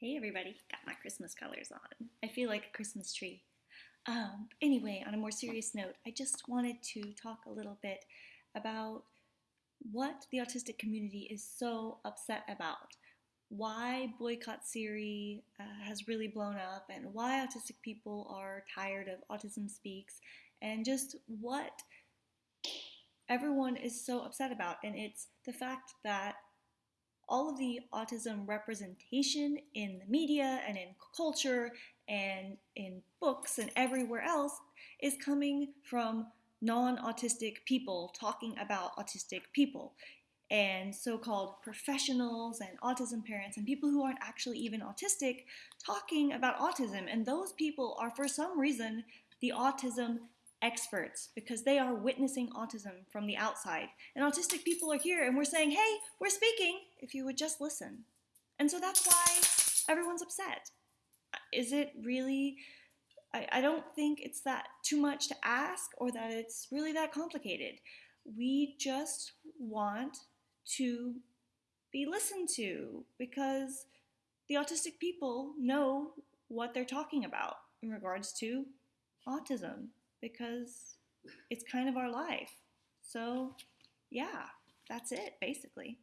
Hey everybody, got my Christmas colors on. I feel like a Christmas tree. Um, anyway, on a more serious note, I just wanted to talk a little bit about what the autistic community is so upset about. Why Boycott Siri uh, has really blown up, and why autistic people are tired of Autism Speaks, and just what everyone is so upset about. And it's the fact that all of the autism representation in the media and in culture and in books and everywhere else is coming from non-autistic people talking about autistic people. And so-called professionals and autism parents and people who aren't actually even autistic talking about autism. And those people are for some reason the autism experts because they are witnessing autism from the outside. And autistic people are here and we're saying, hey, we're speaking if you would just listen. And so that's why everyone's upset. Is it really, I, I don't think it's that too much to ask or that it's really that complicated. We just want to be listened to because the autistic people know what they're talking about in regards to autism because it's kind of our life. So, yeah, that's it basically.